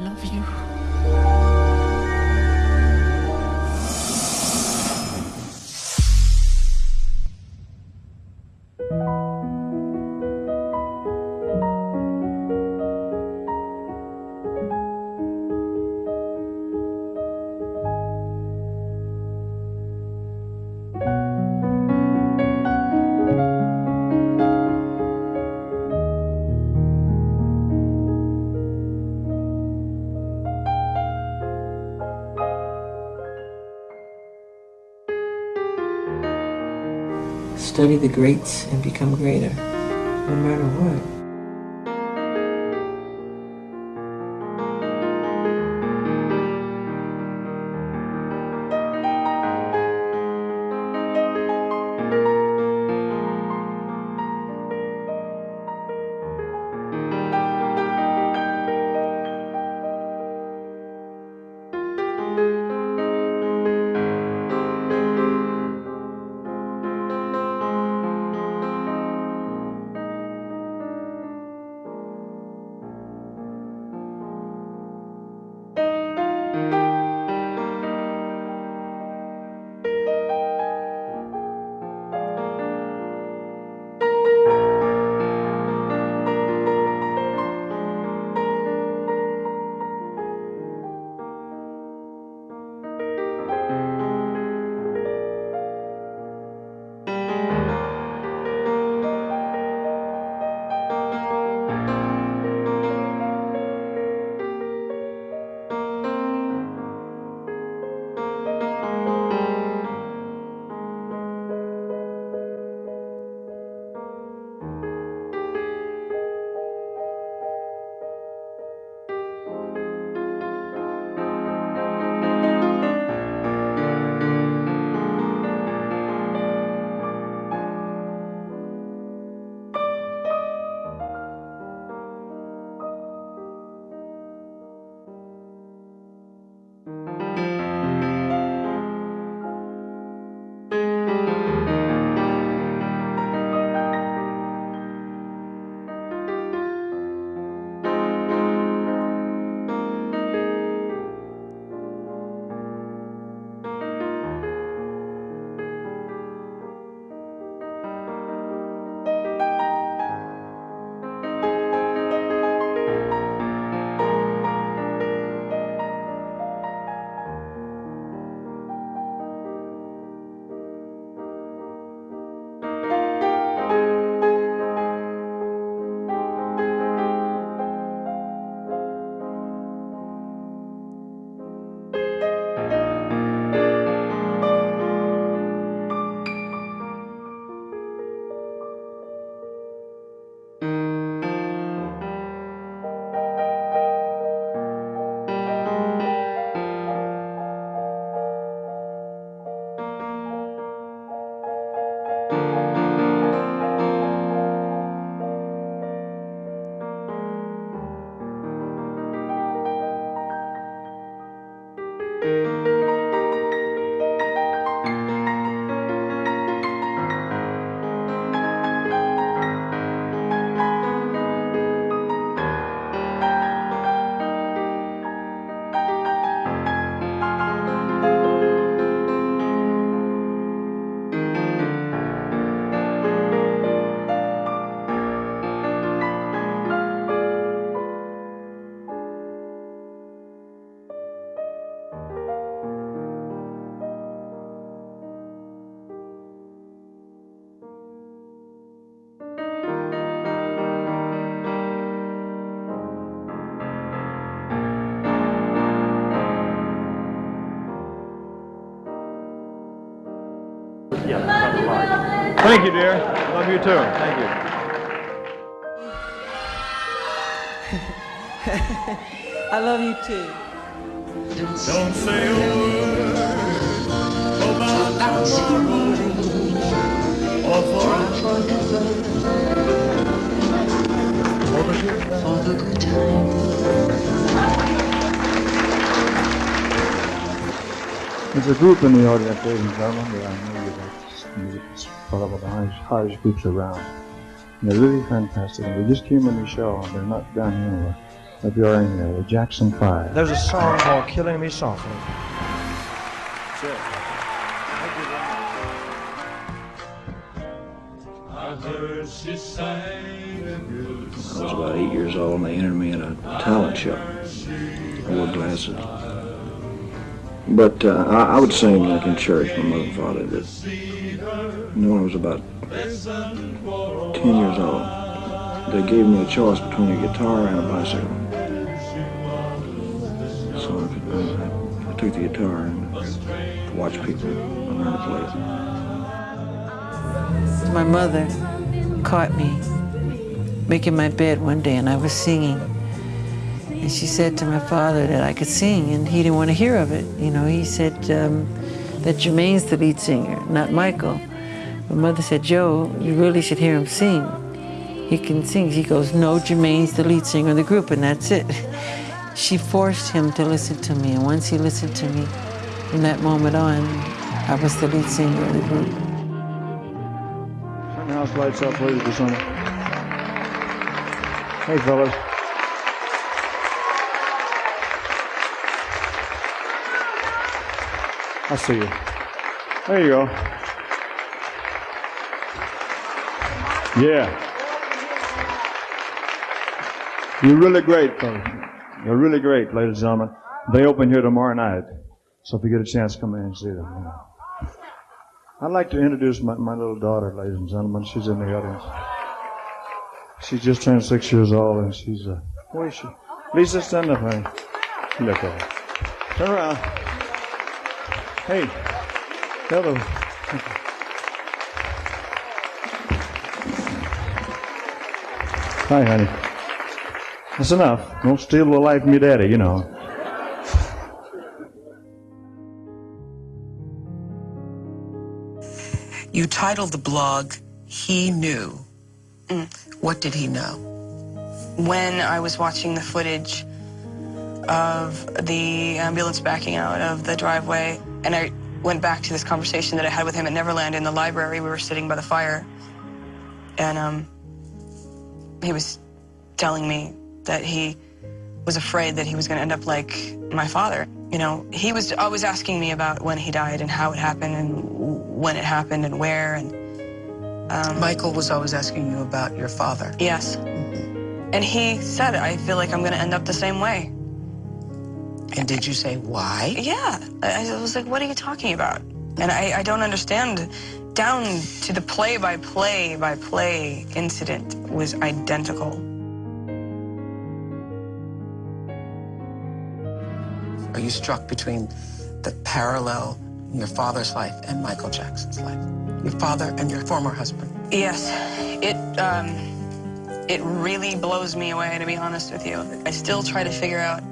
love you. Study the greats and become greater, no matter what. Thank you, dear. Love you too. Thank you. I love you too. Don't say a word about tomorrow or forever. For the good For the good times. There's a group in the audience, ladies and gentlemen, that I know you like music. It's called the Hodge, Hodge Groups Around. And they're really fantastic. And they just came on the show, and they're not down here anymore. of your the Jackson Five. There's a song called Killing Me Softly. I was about eight years old and they entered me in a talent show. I wore glasses. But uh, I, I would sing like in church, my mother and father did. When I was about 10 years old, they gave me a choice between a guitar and a bicycle. So I, I, I took the guitar and watched people and learned to play it. My mother caught me making my bed one day and I was singing. And she said to my father that I could sing and he didn't want to hear of it. You know, he said um, that Jermaine's the lead singer, not Michael. My mother said, Joe, you really should hear him sing. He can sing. He goes, no, Jermaine's the lead singer of the group and that's it. She forced him to listen to me and once he listened to me, from that moment on, I was the lead singer of the group. House lights up, ladies and gentlemen. Hey, fellas. I see you. There you go. Yeah. You're really great, fellas. You're really great, ladies and gentlemen. They open here tomorrow night. So if you get a chance, come in and see them. know. I'd like to introduce my, my little daughter, ladies and gentlemen. She's in the audience. She just turned six years old, and she's uh, where is she? Lisa, stand up, honey. Look at her. Turn around. Hey, hello. Hi, honey. That's enough. Don't steal the life from your daddy, you know. You titled the blog, He Knew. Mm. What did he know? when I was watching the footage of the ambulance backing out of the driveway, and I went back to this conversation that I had with him at Neverland in the library. We were sitting by the fire, and um, he was telling me that he was afraid that he was going to end up like my father. You know, he was always asking me about when he died and how it happened and when it happened and where. And Michael was always asking you about your father. yes, and he said, I feel like I'm going to end up the same way. And did you say why? Yeah. I I was like, what are you talking about? And I, I don't understand. Down to the play by play by play incident was identical. Are you struck between the parallel in your father's life and Michael Jackson's life? Your father and your former husband. Yes, it um, it really blows me away, to be honest with you. I still try to figure out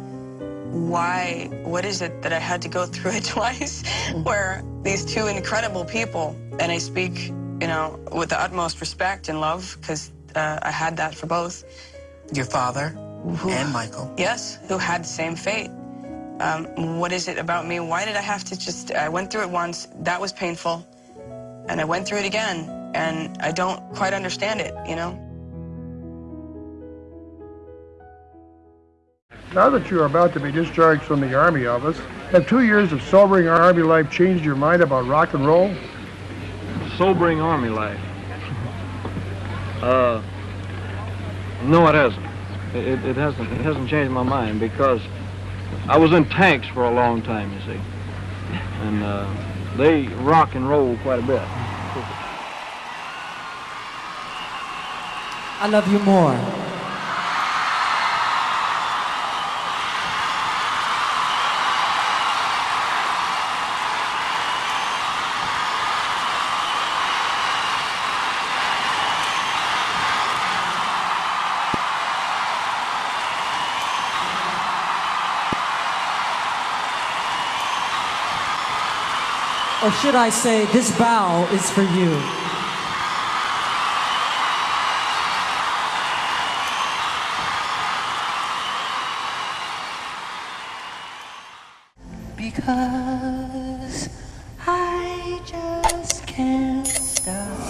why, what is it that I had to go through it twice, where these two incredible people, and I speak, you know, with the utmost respect and love, because uh, I had that for both. Your father Who- and Michael. Yes, who had the same fate. Um, what is it about me? Why did I have to just, I went through it once, that was painful, and I went through it again, and I don't quite understand it, you know? Now that you are about to be discharged from the Army office, have two years of sobering Army life changed your mind about rock and roll? sobering army life. Uh, no, it hasn't. It, it, it hasn't. It hasn't changed my mind because I was in tanks for a long time, you see, and uh, they rock and roll quite a bit. I love you more. Or should I say, this bow is for you. Because I just can't stop